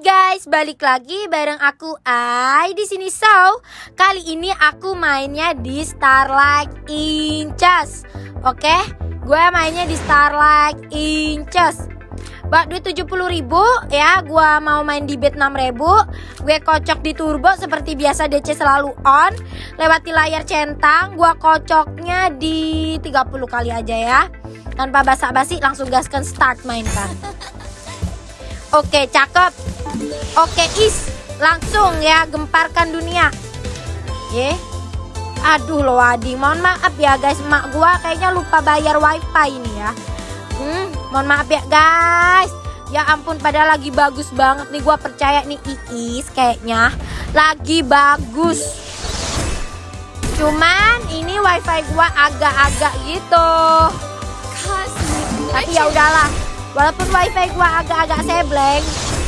guys, balik lagi bareng aku Ai di sini So. Kali ini aku mainnya di Starlight Inches. Oke, gue mainnya di Starlight Inches. Bak duit 70 ribu ya Gue mau main di bet 6 ribu Gue kocok di turbo seperti biasa DC selalu on Lewati layar centang Gue kocoknya di 30 kali aja ya Tanpa basa-basi langsung gaskan start mainkan Oke cakep. Oke is. Langsung ya gemparkan dunia. Ye. Aduh lo Adi. Mohon maaf ya guys. Mak gua kayaknya lupa bayar wifi ini ya. Hmm, mohon maaf ya guys. Ya ampun padahal lagi bagus banget nih. Gua percaya nih Iis kayaknya lagi bagus. Cuman ini wifi gua agak-agak gitu. Tapi ya udahlah. Walaupun wifi gua agak-agak sebleng,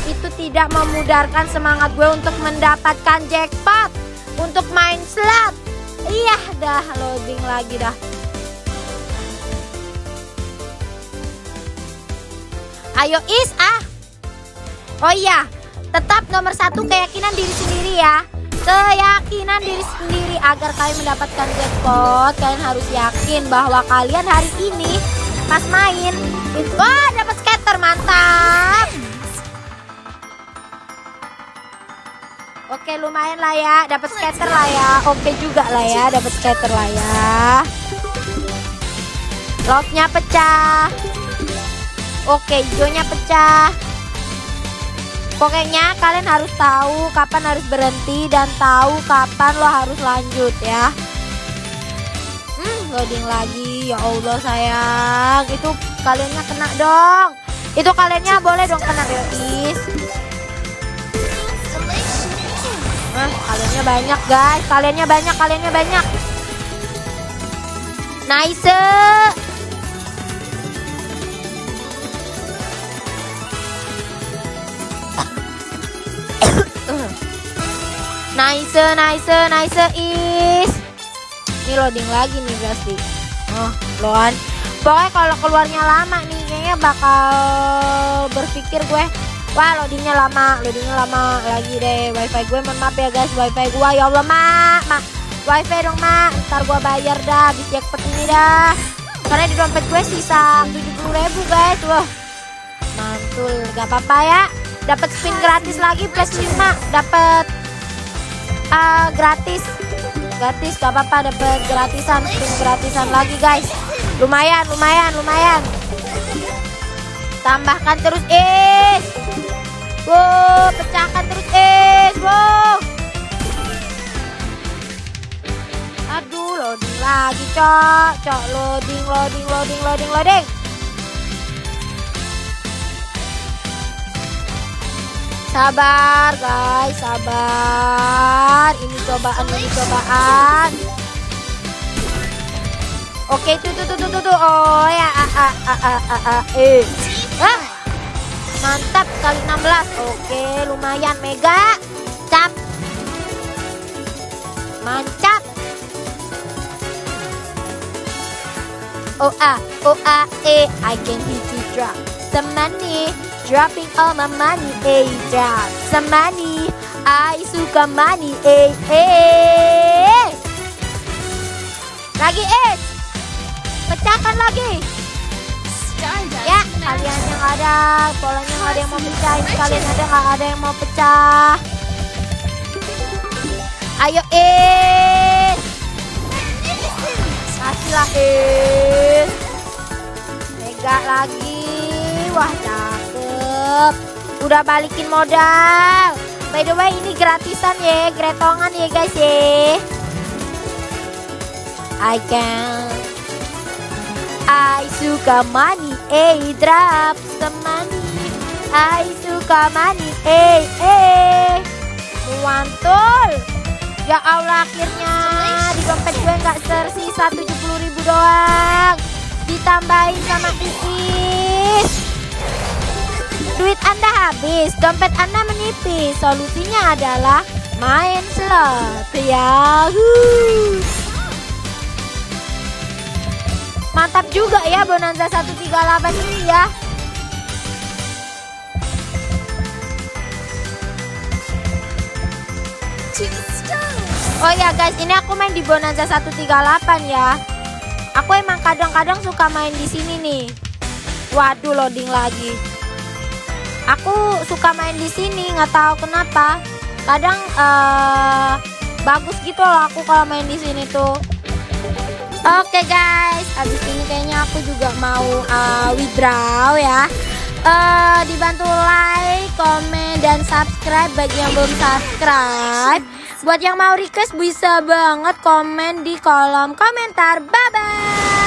itu tidak memudarkan semangat gue untuk mendapatkan jackpot untuk main slot. Iya dah loading lagi dah. Ayo Is ah. Oh iya, tetap nomor satu keyakinan diri sendiri ya. Keyakinan diri sendiri agar kalian mendapatkan jackpot. Kalian harus yakin bahwa kalian hari ini pas main itu wah scatter mantap. Oke lumayan lah ya, dapat scatter lah ya. Oke juga lah ya, dapat scatter lah ya. Locknya pecah. Oke, hijaunya pecah. Pokoknya kalian harus tahu kapan harus berhenti dan tahu kapan lo harus lanjut ya. Hmm, loading lagi. Ya Allah sayang, itu kaliannya kena dong. Itu kaliannya boleh dong kena gratis. Nah, kaliannya banyak guys, kaliannya banyak, kaliannya banyak. Nice. Nice, nice, nice is. Ini loading lagi nih pasti. Oh, loan. Pokoknya kalau keluarnya lama nih bakal berpikir gue. Wah, loadingnya lama, loadingnya lama lagi deh. Wifi gue mohon maaf ya guys, wifi gue ya Allah mak, mak. Wifi dong mak, ntar gue bayar dah habis jackpot ini dah. Karena di dompet gue sisa 70 ribu guys, wah. Mantul, gak apa-apa ya. Dapat spin gratis lagi plus 5, dapat uh, gratis gratis gak apa-apa dapat gratisan spin gratisan lagi guys lumayan lumayan lumayan tambahkan terus is wow pecahkan terus is wow aduh loading lagi cok cok loading loading loading loading loading Sabar guys, sabar. Ini cobaan, ini cobaan. Oke, tuh tuh tuh tuh tuh. Oh ya, a a a a a a eh. Hah? Mantap kali 16. Oke, lumayan mega. Cap. Mantap. Ah, oh ah, eh, I can hit you drop some money. Dropping all my money, eh, drop some money. I suka money, eh, eh. Lagi, eh. Pecahkan lagi. Ya, kalian yang ada, polanya nggak ada yang mau pecah. Ini kalian ada nggak ada yang mau pecah? Ayo, eh. Kasihlah, eh. Mega lagi. Wah, cakep. Udah balikin modal. By the way, ini gratisan ya, gretongan ya guys ya. I can I suka money, eh drop some money. I suka money, eh eh. Mantul. Ya Allah akhirnya di dompet gue nggak tersisa 70 ribu doang. Ditambahin sama Iis. Duit Anda habis, dompet Anda menipis. Solusinya adalah main slot. Yahoo! Mantap juga ya Bonanza 138 ini ya. Oh ya guys, ini aku main di Bonanza 138 ya. Aku emang kadang-kadang suka main di sini nih. Waduh, loading lagi. Aku suka main di sini, nggak tahu kenapa. Kadang uh, bagus gitu loh aku kalau main di sini tuh. Oke okay guys, abis ini kayaknya aku juga mau uh, withdraw ya. Uh, dibantu like, komen, dan subscribe bagi yang belum subscribe. Buat yang mau request bisa banget komen di kolom komentar. Bye bye.